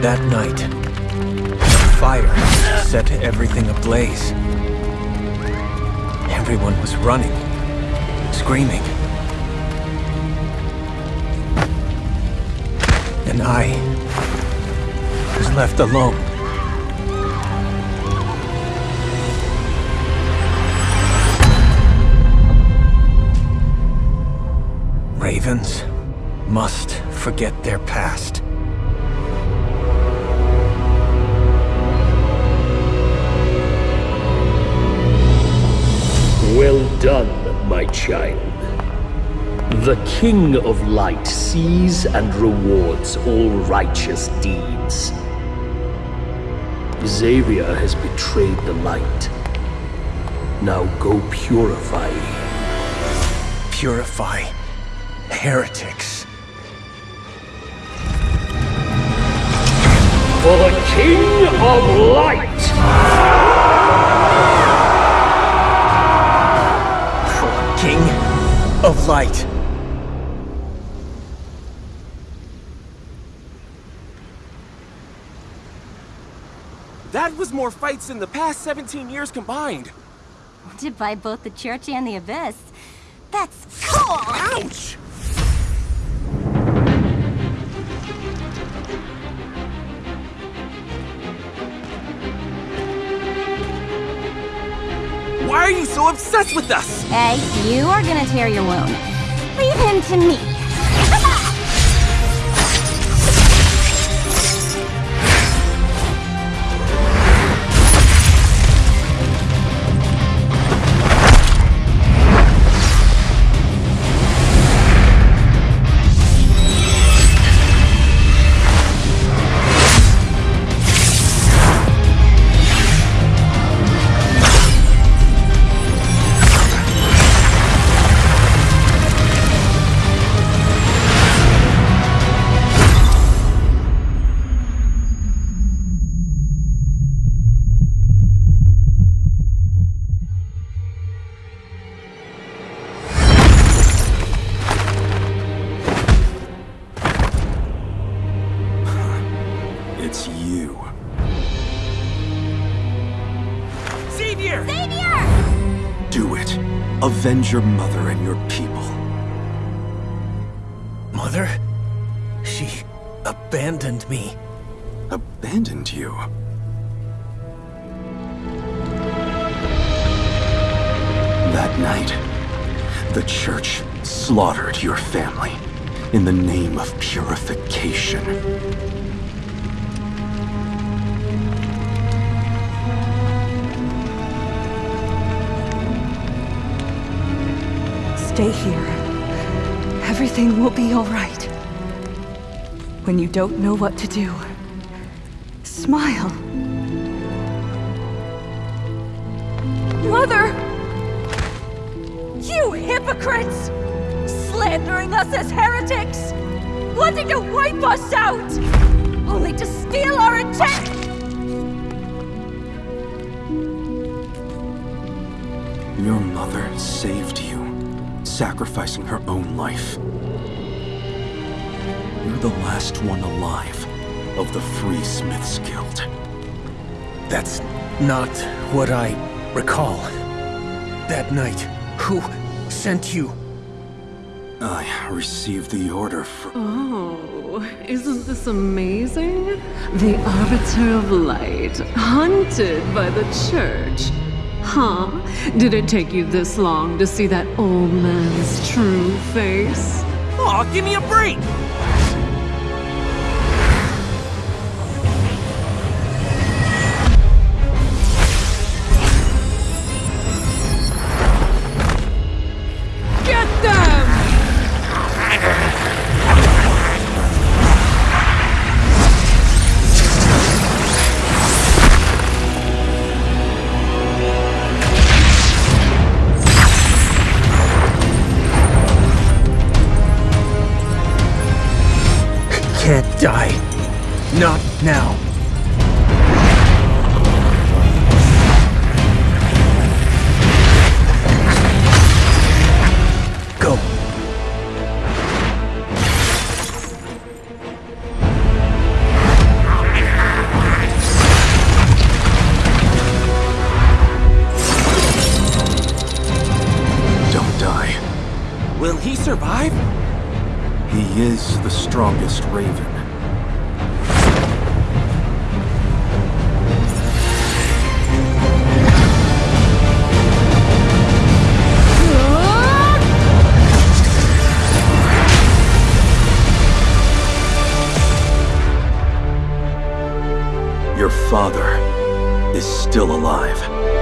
That night, fire set everything ablaze. Everyone was running, screaming. And I was left alone. Ravens must forget their past. Done, my child. The King of Light sees and rewards all righteous deeds. Xavier has betrayed the light. Now go purify. Purify heretics. For the King of Light! Of Light. That was more fights than the past 17 years combined. To by both the church and the abyss. That's cool! Ouch! Are you so obsessed with us? Hey, you are gonna tear your wound. Leave him to me. It's you. Xavier! Xavier! Do it. Avenge your mother and your people. Mother? She abandoned me. Abandoned you? That night, the church slaughtered your family in the name of purification. Stay here. Everything will be all right. When you don't know what to do, smile. Mother! You hypocrites! Slandering us as heretics! Wanting to wipe us out! Only to steal our intent! Your mother saved you, sacrificing her own life. You're the last one alive of the Free Smiths Guild. That's not what I recall. That night, who sent you? I received the order from... Oh, isn't this amazing? The Arbiter of Light, hunted by the Church. Huh? Did it take you this long to see that old man's true face? Aw, give me a break! Can't die. Not now. He is the strongest Raven. Your father is still alive.